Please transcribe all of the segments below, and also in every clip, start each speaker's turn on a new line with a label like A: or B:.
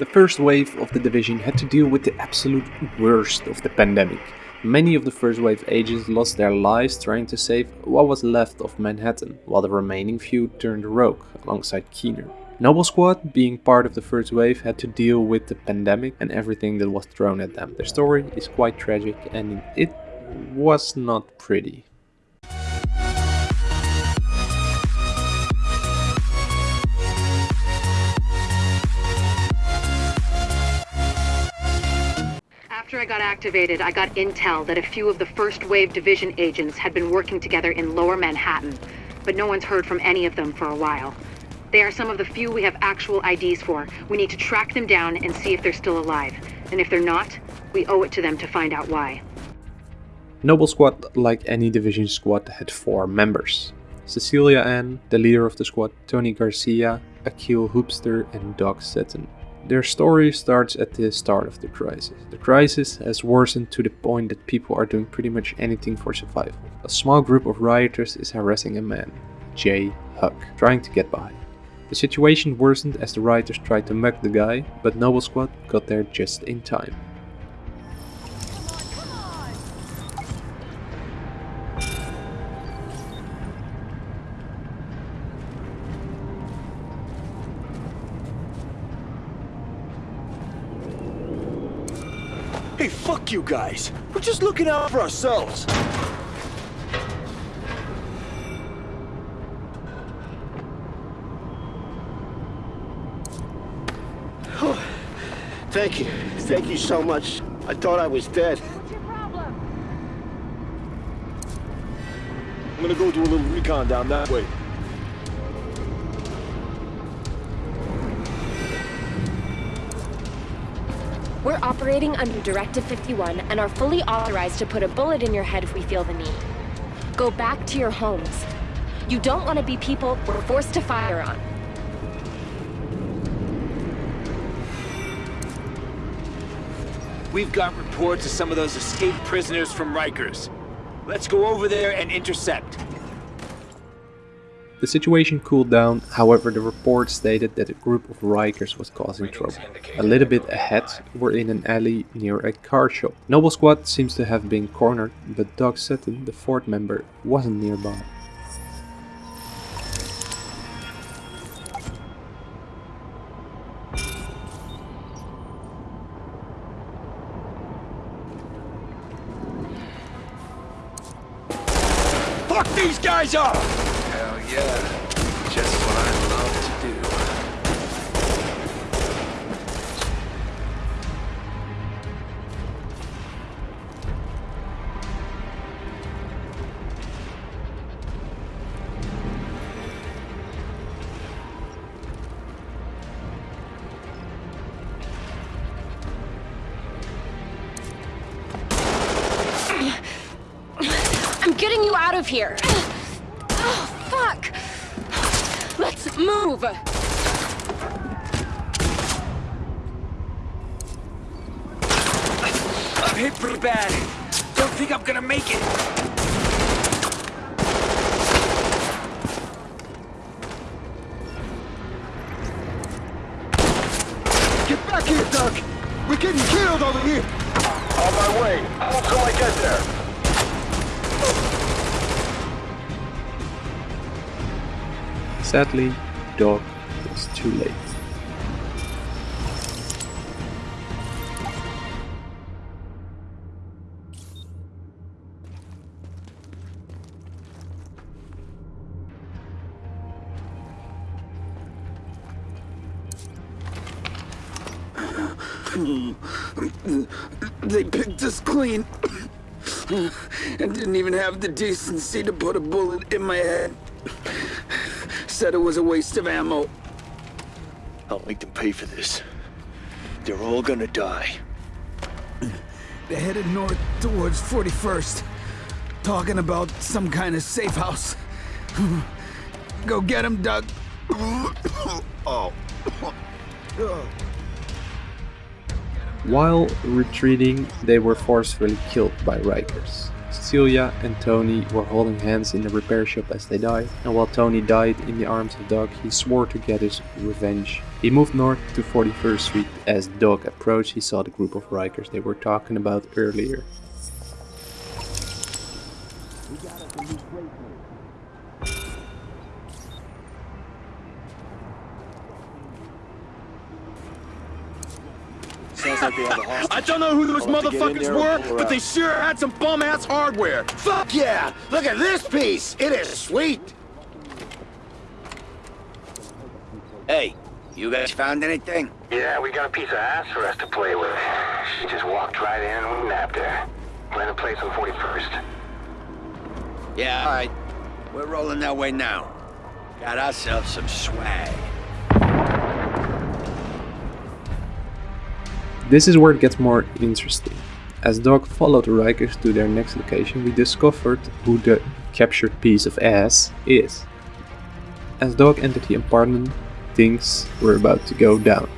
A: The first wave of the division had to deal with the absolute worst of the pandemic. Many of the first wave agents lost their lives trying to save what was left of Manhattan, while the remaining few turned rogue alongside Keener. Noble Squad, being part of the first wave, had to deal with the pandemic and everything that was thrown at them. Their story is quite tragic and it was not pretty.
B: After I got activated, I got intel that a few of the First Wave Division agents had been working together in Lower Manhattan, but no one's heard from any of them for a while. They are some of the few we have actual IDs for. We need to track them down and see if they're still alive. And if they're not, we owe it to them to find out why.
A: Noble Squad, like any division squad, had four members. Cecilia Ann, the leader of the squad, Tony Garcia, Akil Hoopster and Doc Sutton. Their story starts at the start of the crisis. The crisis has worsened to the point that people are doing pretty much anything for survival. A small group of rioters is harassing a man, Jay Huck, trying to get by. The situation worsened as the rioters tried to mug the guy, but Noble Squad got there just in time.
C: Hey, fuck you guys. We're just looking out for ourselves. Thank you. Thank you so much. I thought I was dead.
B: What's your problem?
C: I'm gonna go do a little recon down that way.
D: We're operating under Directive 51 and are fully authorized to put a bullet in your head if we feel the need. Go back to your homes. You don't want to be people we're forced to fire on.
E: We've got reports of some of those escaped prisoners from Rikers. Let's go over there and intercept.
A: The situation cooled down, however the report stated that a group of Rikers was causing trouble. A little bit ahead, we're in an alley near a car shop. Noble Squad seems to have been cornered, but Doc Sutton, the fourth member, wasn't nearby.
C: Fuck these guys up!
F: Yeah. Just what I love to do.
D: I'm getting you out of here! Oh, fuck! Let's move!
E: I'm hit pretty bad. Don't think I'm gonna make it.
C: Get back here, Doug! We're getting killed over here! On my way. How till I get there?
A: Sadly, Doc was too late.
G: They picked us clean. And didn't even have the decency to put a bullet in my head. Said it was a waste of ammo.
C: I'll make them pay for this. They're all gonna die.
G: They headed north towards 41st. Talking about some kind of safe house. Go get him, Doug. oh.
A: While retreating, they were forcefully killed by Rikers. Cecilia and Tony were holding hands in the repair shop as they died, and while Tony died in the arms of Doug, he swore to get his revenge He moved north to 41st Street. As Doc approached, he saw the group of Rikers they were talking about earlier.
C: Sounds like they have a hostage.
H: I don't know who those
C: I'll have to get in
H: motherfuckers were, but they sure had some bum-ass hardware.
I: Fuck yeah! Look at this piece! It is sweet! Hey, you guys found anything?
C: Yeah, we got a piece of ass for us to play with. She just walked right in and we nabbed her. We're in a place on 41st.
I: Yeah, alright. We're rolling that way now. Got ourselves some swag.
A: This is where it gets more interesting. As Doc followed the Rikers to their next location, we discovered who the captured piece of ass is. As Doc entered the apartment, things were about to go down.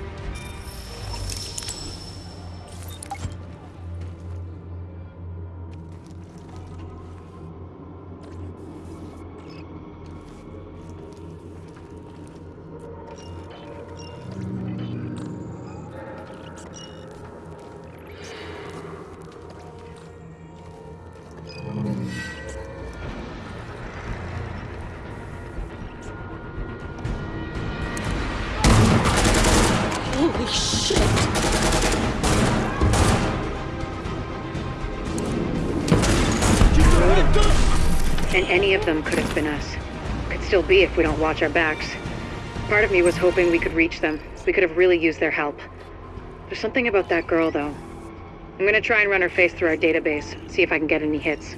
B: And any of them could have been us. Could still be if we don't watch our backs. Part of me was hoping we could reach them. We could have really used their help. There's something about that girl, though. I'm gonna try and run her face through our database, see if I can get any hits.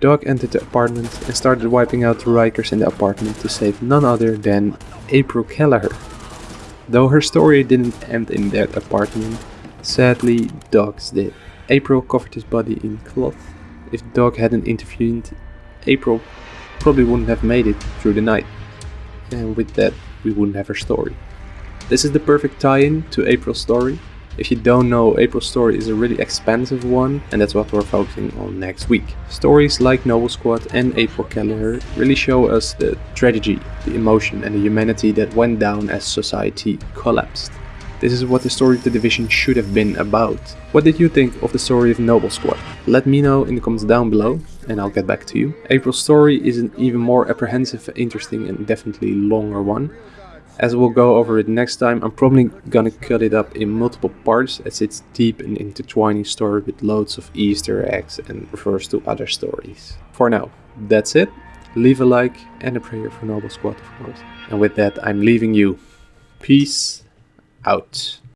A: Doc entered the apartment and started wiping out the Rikers in the apartment to save none other than April Kelleher. Though her story didn't end in that apartment, sadly Doc's did. April covered his body in cloth. If the dog hadn't intervened, April probably wouldn't have made it through the night. And with that, we wouldn't have her story. This is the perfect tie-in to April's story. If you don't know, April's story is a really expansive one, and that's what we're focusing on next week. Stories like Noble Squad and April Kelleher really show us the tragedy, the emotion, and the humanity that went down as society collapsed. This is what the story of the division should have been about. What did you think of the story of Noble Squad? Let me know in the comments down below and I'll get back to you. April's story is an even more apprehensive, interesting and definitely longer one. As we'll go over it next time, I'm probably gonna cut it up in multiple parts as it's deep and intertwining story with loads of easter eggs and refers to other stories. For now, that's it. Leave a like and a prayer for Noble Squad of course. And with that, I'm leaving you. Peace out.